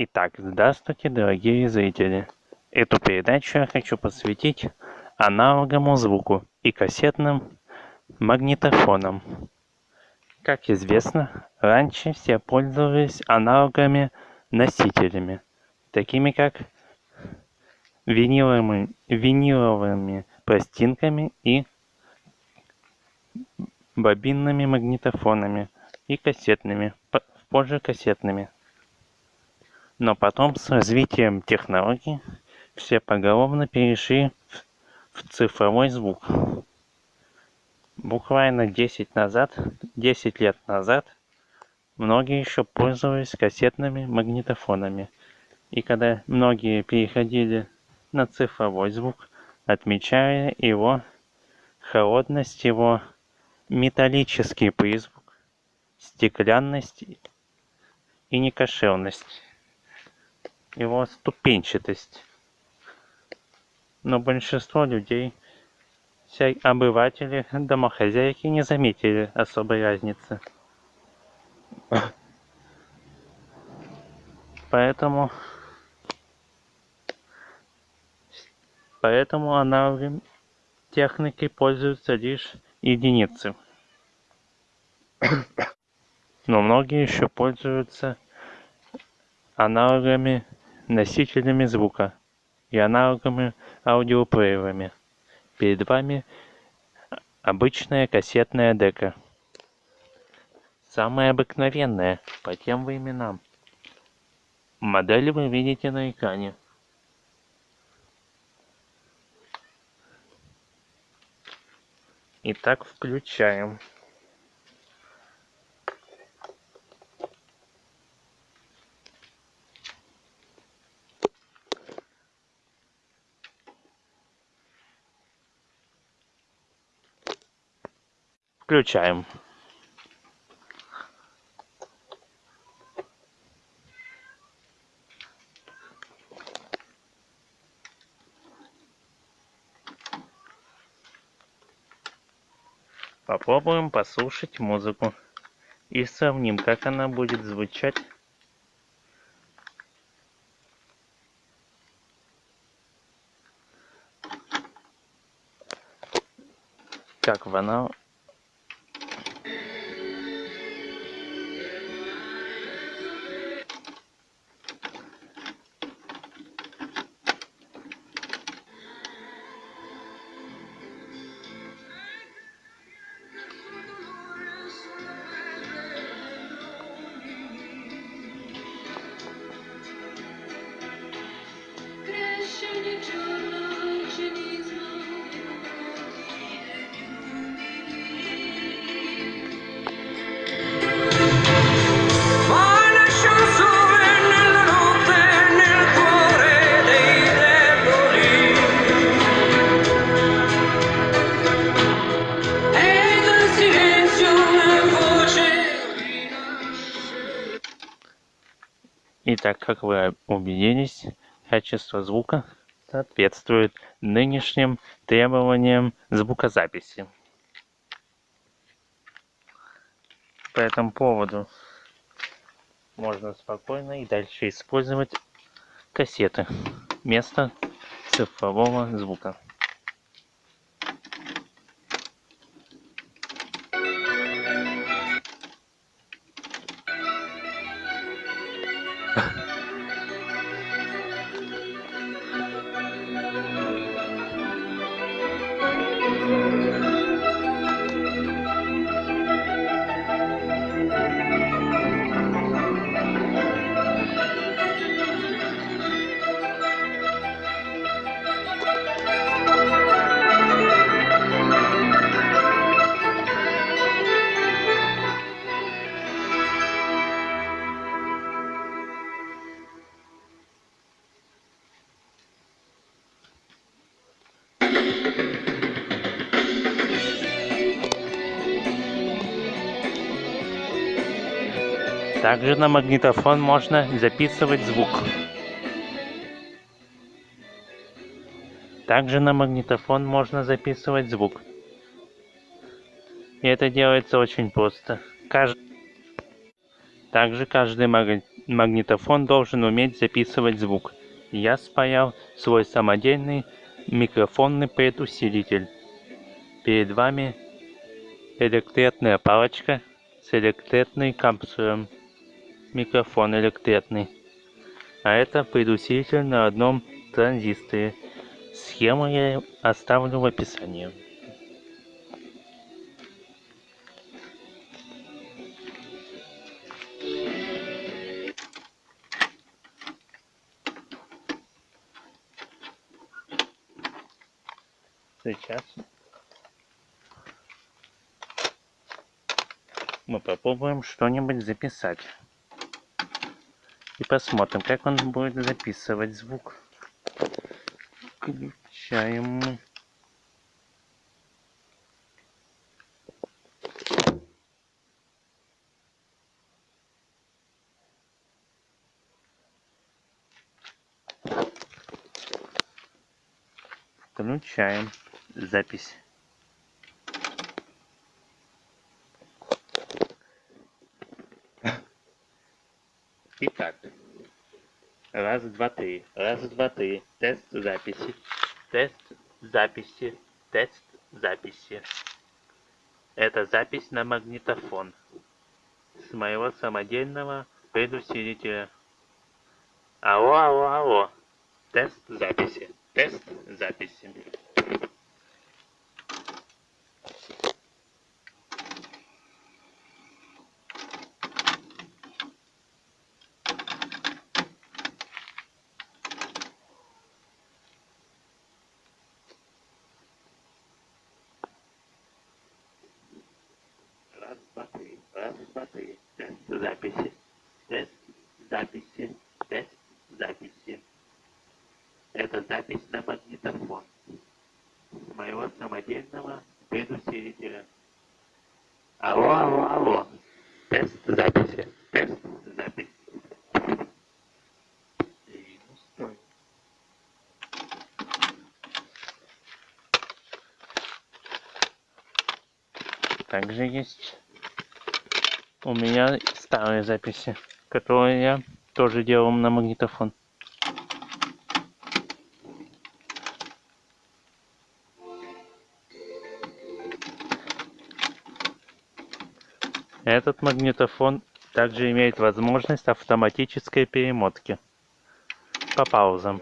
Итак, здравствуйте, дорогие зрители! Эту передачу я хочу посвятить аналоговому звуку и кассетным магнитофонам. Как известно, раньше все пользовались аналоговыми носителями, такими как виниловыми, виниловыми пластинками и бобинными магнитофонами и кассетными, позже кассетными. Но потом с развитием технологий все поголовно перешли в цифровой звук. Буквально 10 назад, 10 лет назад многие еще пользовались кассетными магнитофонами. И когда многие переходили на цифровой звук, отмечая его холодность, его металлический призвук, стеклянность и некошерность, его ступенчатость. Но большинство людей, все обыватели, домохозяйки не заметили особой разницы. Поэтому поэтому аналоговой техникой пользуются лишь единицы. Но многие еще пользуются аналоговыми носителями звука и аналоговыми аудиоплеерами. Перед вами обычная кассетная дека. Самая обыкновенная по тем временам. Модель вы видите на экране. Итак, включаем. Включаем. Попробуем послушать музыку и сравним, как она будет звучать. Как она качество звука соответствует нынешним требованиям звукозаписи. По этому поводу можно спокойно и дальше использовать кассеты вместо цифрового звука. Также на магнитофон можно записывать звук. Также на магнитофон можно записывать звук. И это делается очень просто. Кажд- Также каждый маг- магнитофон должен уметь записывать звук. Я спаял свой самодельный микрофонный предусилитель. Перед вами электретная палочка с электретным капсулем. Микрофон электретный. А это предусилитель на одном транзисторе. Схему я оставлю в описании. Сейчас мы попробуем что-нибудь записать. И посмотрим, как он будет записывать звук. Включаем. Включаем запись. Итак, раз, два, три, раз, два, три, тест записи, тест записи, тест записи. Это запись на магнитофон с моего самодельного предусилителя. Алло, алло, алло. Тест записи, тест записи. Раз, два, три, раз, два, три. Тест записи, тест записи, тест записи. Это запись на магнитофон с моего самодельного предусилителя. Алло, алло, алло. Тест записи, тест записи. И, ну, стой. Также есть у меня старые записи, которые я тоже делал на магнитофон. Этот магнитофон также имеет возможность автоматической перемотки по паузам.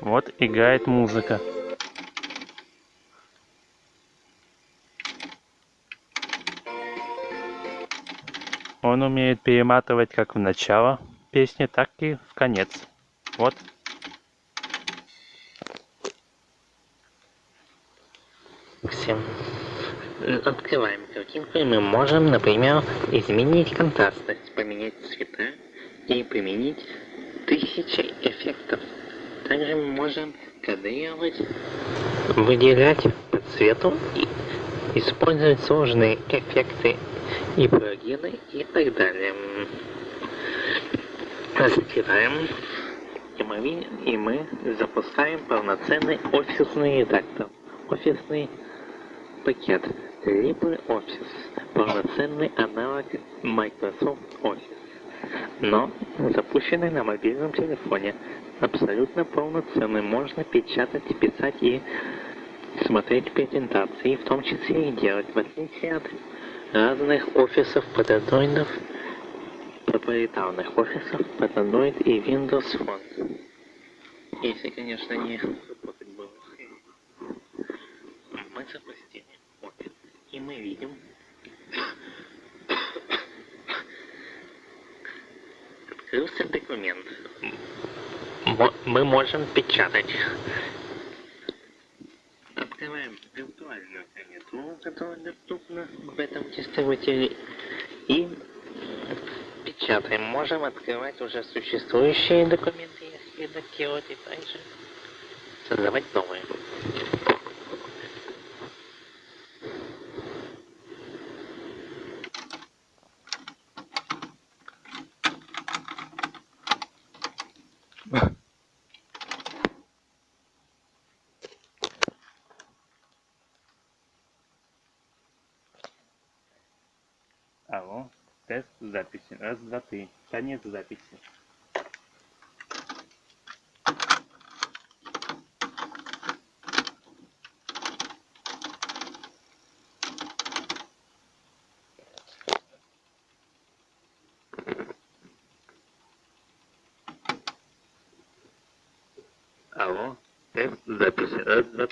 Вот играет музыка. Он умеет перематывать как в начало песни, так и в конец. Вот. Всем. Открываем картинку, и мы можем, например, изменить контрастность, поменять цвета и применить тысячи эффектов. Также мы можем кадрировать, выделять по цвету и использовать сложные эффекты и плагины и так далее. Закрываем. И мы, и мы запускаем полноценный офисный редактор. Офисный пакет LibreOffice. Полноценный аналог Microsoft Office. Но запущенный на мобильном телефоне. Абсолютно полноценный. Можно печатать, писать и смотреть презентации, в том числе и делать, в отличие от разных офисов Android, проприетарных офисов Android и Windows Phone. Если, конечно, не работать было. Мы запустили офис, и мы видим открылся документ. Мы можем печатать. Которая доступна в этом дистрибуторе, и печатаем. Можем открывать уже существующие документы, если редактировать, и также создавать новые. Три. Конец записи. Алло, тест записи. Раз, два,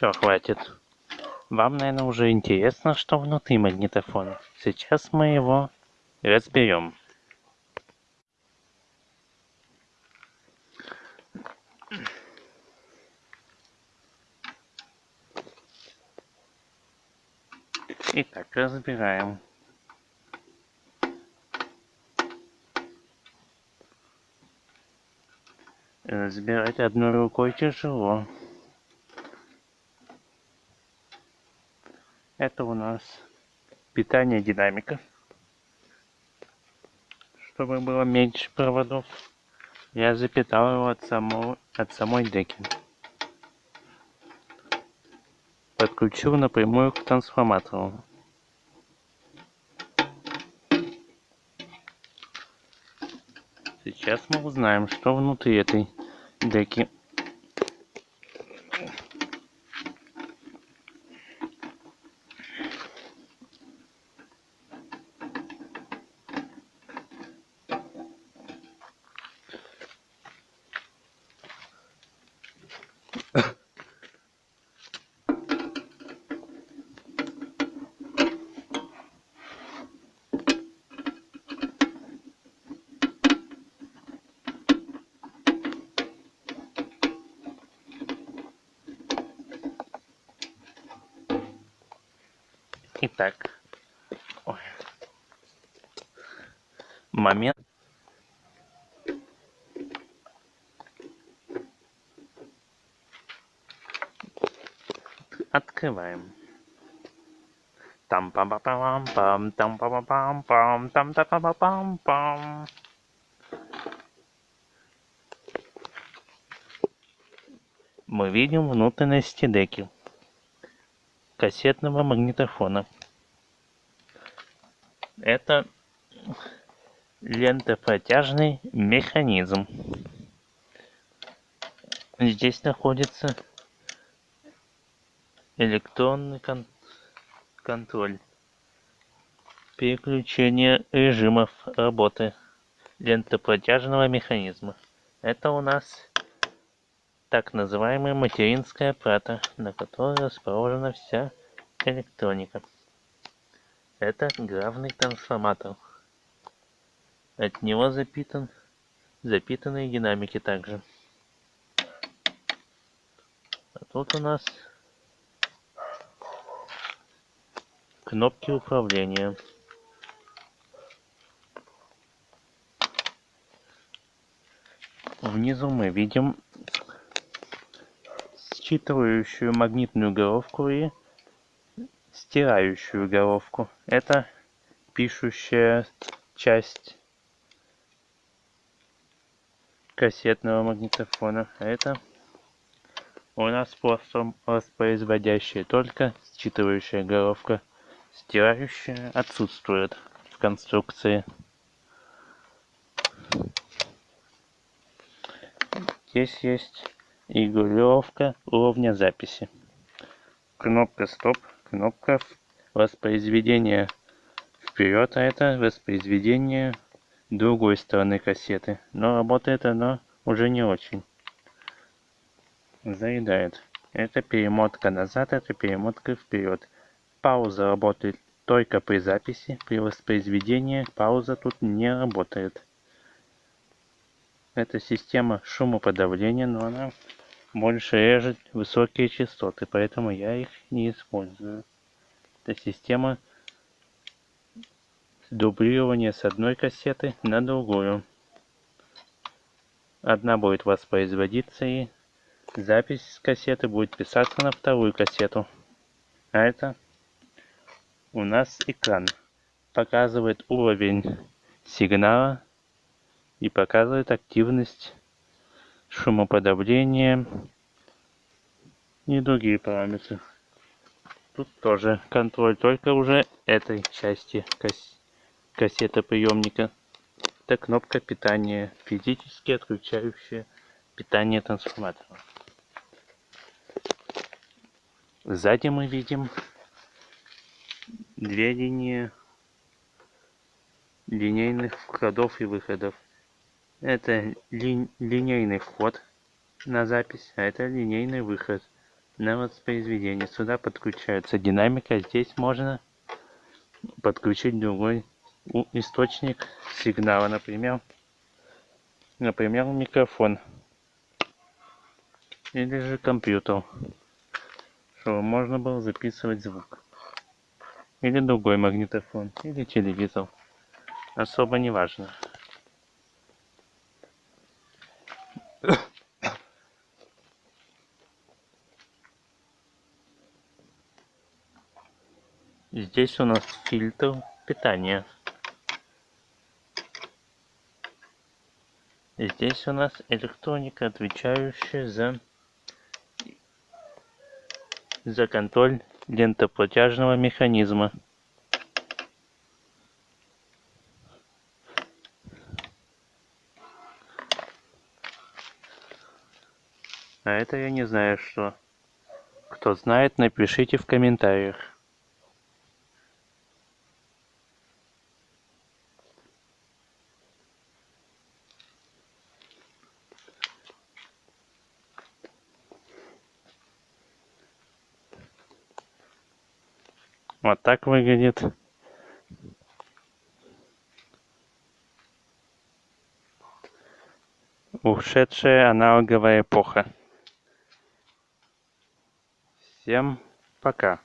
Все, хватит. Вам, наверное, уже интересно, что внутри магнитофона. Сейчас мы его разберем. Итак, разбираем. Разбирать одной рукой тяжело. Это у нас питание динамика. Чтобы было меньше проводов. Я запитал его от, самого, от самой деки. Подключил напрямую к трансформатору. Сейчас мы узнаем, что внутри этой деки. Итак. Ой. Момент. Открываем. Там пам пам пам пам там пам пам пам там та пам пам пам Мы видим внутренности деки кассетного магнитофона. Это лентопротяжный механизм. Здесь находится электронный кон- контроль. Переключение режимов работы лентопротяжного механизма. Это у нас так называемая материнская плата, на которой расположена вся электроника. Это главный трансформатор. От него запитан, запитаны динамики также. А тут у нас кнопки управления. Внизу мы видим считывающую магнитную головку и стирающую головку. Это пишущая часть кассетного магнитофона. А это у нас просто воспроизводящая только считывающая головка. Стирающая отсутствует в конструкции. Здесь есть регулировка уровня записи. Кнопка стоп, кнопка воспроизведения вперед, а это воспроизведение другой стороны кассеты. Но работает оно уже не очень. Заедает. Это перемотка назад, это перемотка вперед. Пауза работает только при записи, при воспроизведении пауза тут не работает. Это система шумоподавления, но она больше режет высокие частоты, поэтому я их не использую. Это система дублирования с одной кассеты на другую. Одна будет воспроизводиться и запись с кассеты будет писаться на вторую кассету. А это у нас экран. Показывает уровень сигнала и показывает активность шумоподавления и другие параметры. Тут тоже контроль, только уже этой части кас кассетоприемника. Это кнопка питания, физически отключающая питание трансформатора. Сзади мы видим две линии линейных входов и выходов. Это ли, линейный вход на запись, а это линейный выход на воспроизведение. Сюда подключается динамика, здесь можно подключить другой источник сигнала, например, например, микрофон или же компьютер, чтобы можно было записывать звук. Или другой магнитофон, или телевизор. Особо не важно. Здесь у нас фильтр питания. Здесь у нас электроника, отвечающая за, за контроль лентоплатяжного механизма. А это я не знаю что. Кто знает, напишите в комментариях. Так выглядит. Ушедшая аналоговая эпоха. Всем пока.